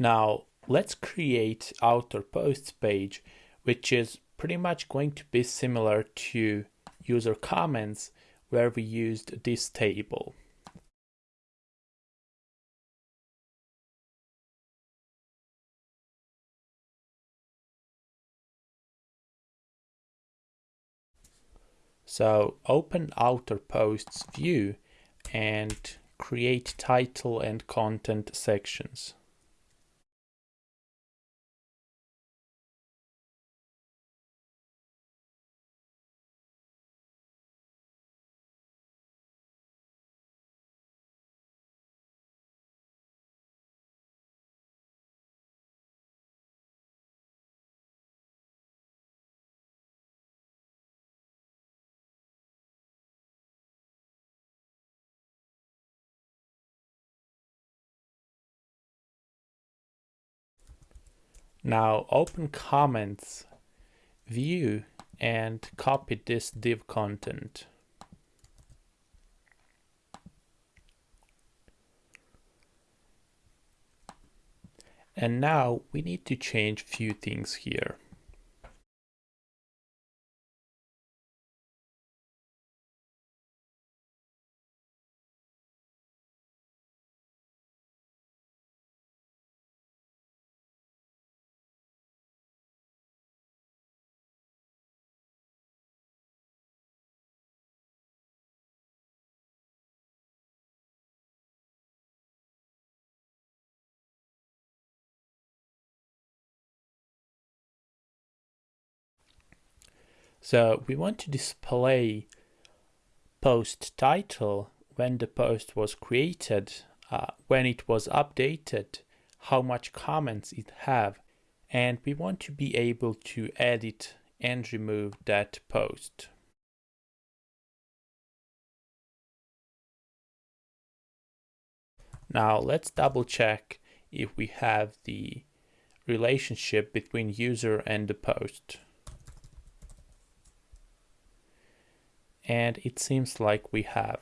Now let's create author posts page, which is pretty much going to be similar to user comments where we used this table. So open author posts view and create title and content sections. Now open comments, view and copy this div content. And now we need to change few things here. So we want to display post title when the post was created, uh, when it was updated, how much comments it have, and we want to be able to edit and remove that post. Now let's double check if we have the relationship between user and the post. And it seems like we have.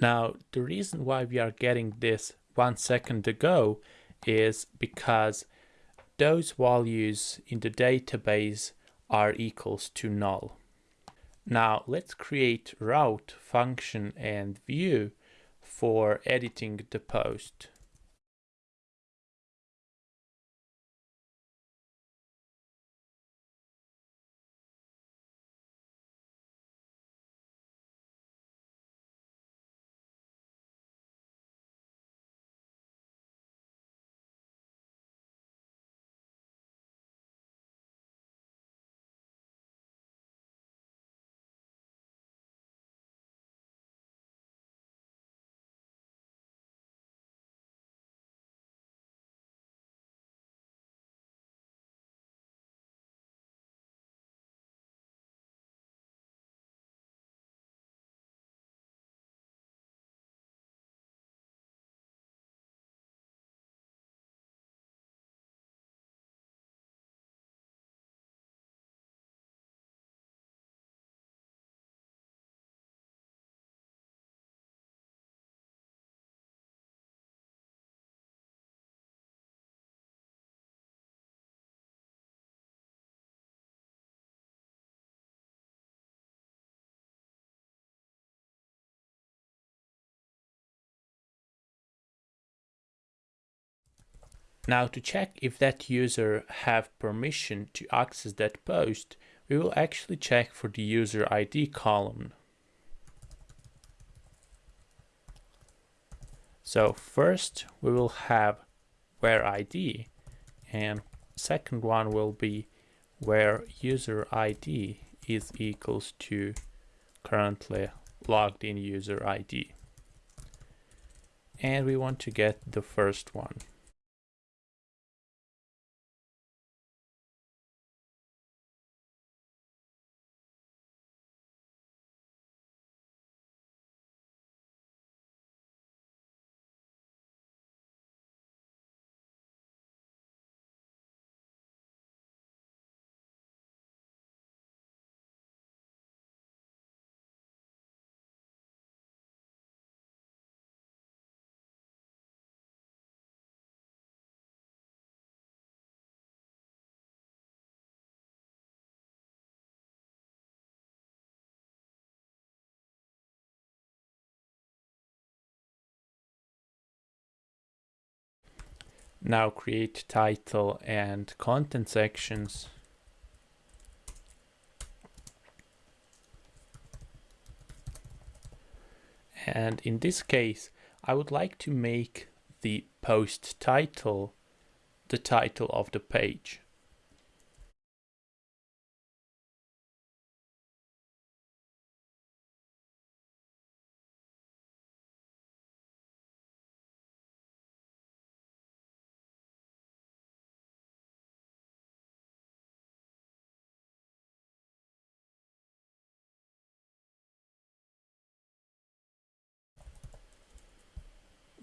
Now, the reason why we are getting this one second ago is because those values in the database are equals to null. Now let's create route function and view for editing the post. Now to check if that user have permission to access that post, we will actually check for the user ID column. So first we will have where ID and second one will be where user ID is equals to currently logged in user ID. And we want to get the first one. Now create title and content sections. And in this case, I would like to make the post title the title of the page.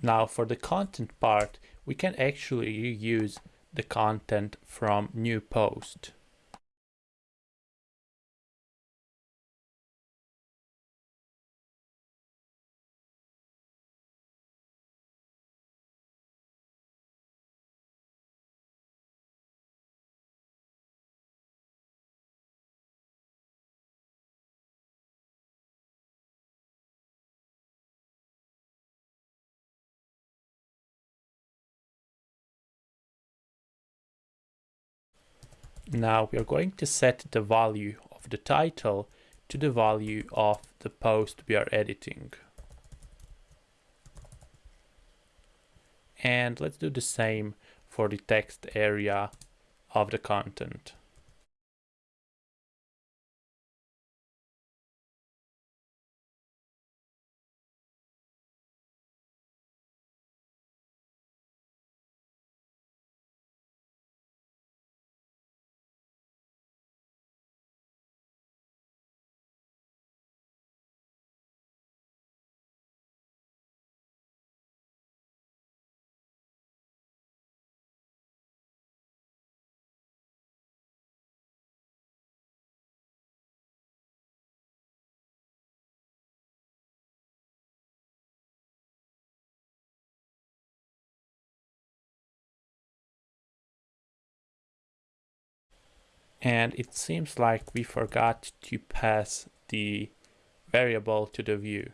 Now for the content part, we can actually use the content from new post. Now we are going to set the value of the title to the value of the post we are editing. And let's do the same for the text area of the content. And it seems like we forgot to pass the variable to the view.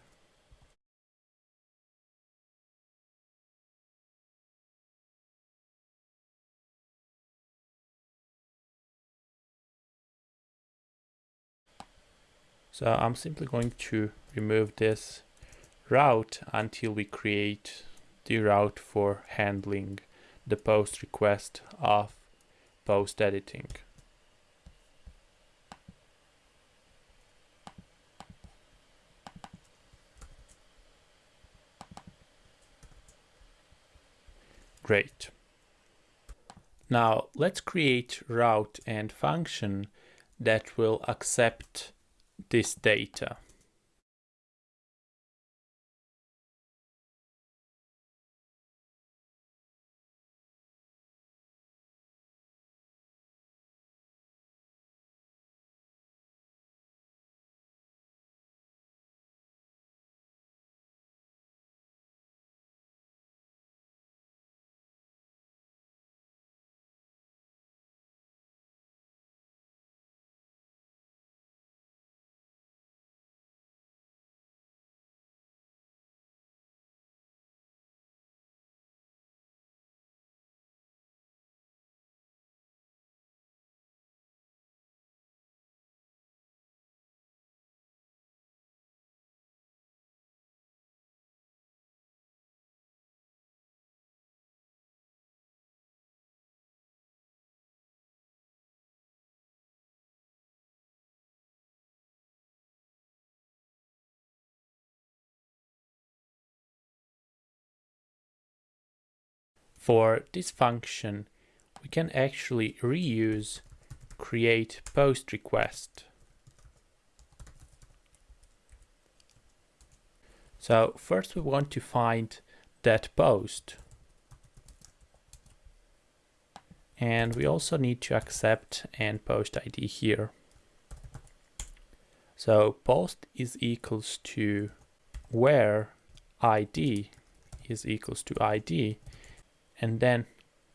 So I'm simply going to remove this route until we create the route for handling the post request of post editing. Great. Now let's create route and function that will accept this data. For this function, we can actually reuse create post request. So first we want to find that post. And we also need to accept and post ID here. So post is equals to where ID is equals to ID and then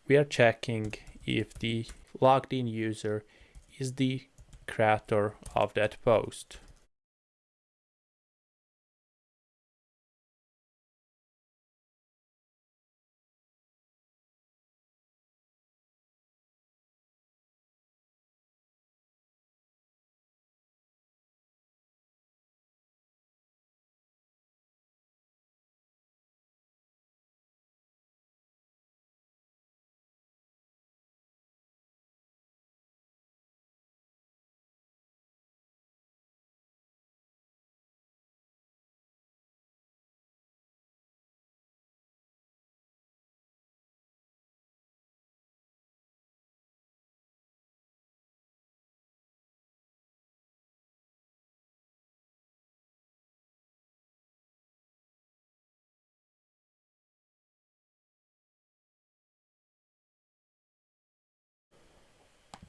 we are checking if the logged in user is the creator of that post.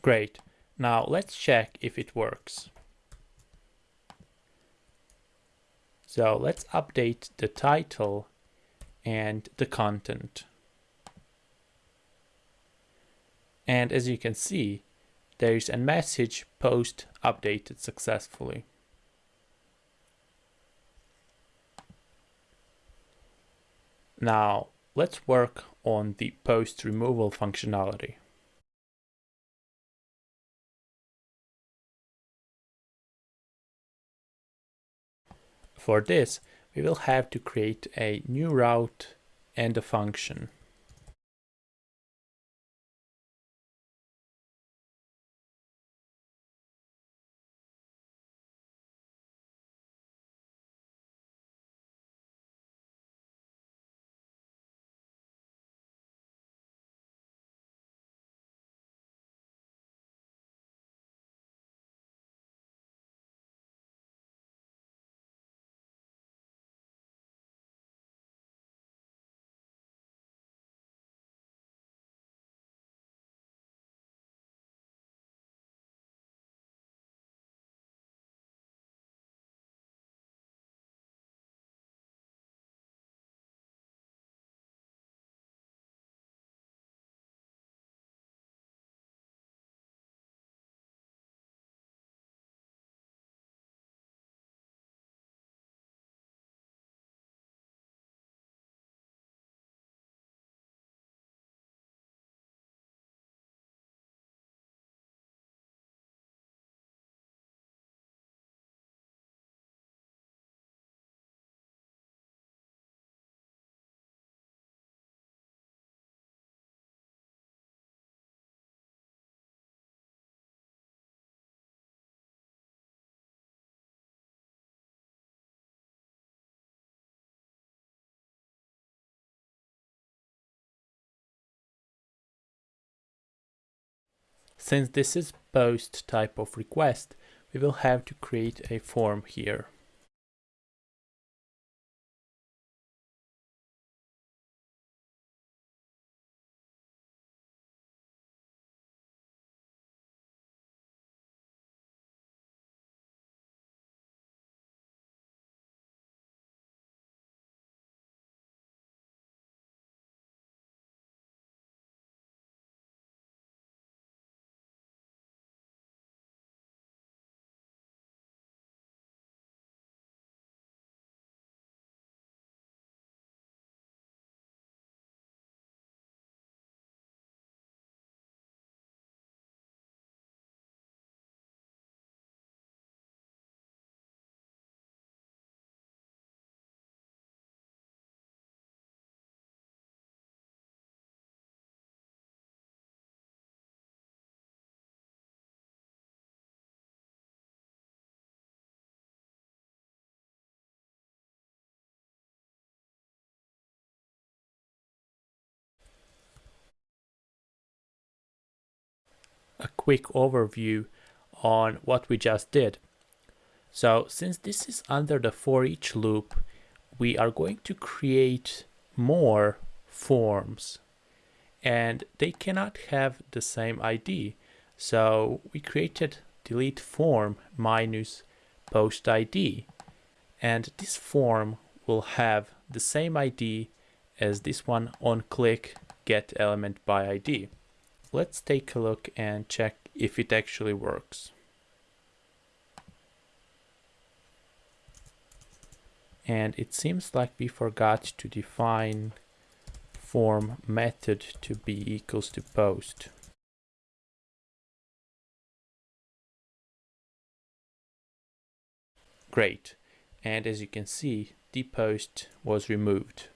Great. Now let's check if it works. So let's update the title and the content. And as you can see, there is a message post updated successfully. Now let's work on the post removal functionality. For this, we will have to create a new route and a function. Since this is post type of request, we will have to create a form here. A quick overview on what we just did. So since this is under the for each loop, we are going to create more forms and they cannot have the same ID. So we created delete form minus post ID and this form will have the same ID as this one on click get element by ID. Let's take a look and check if it actually works. And it seems like we forgot to define form method to be equals to post. Great. And as you can see, the post was removed.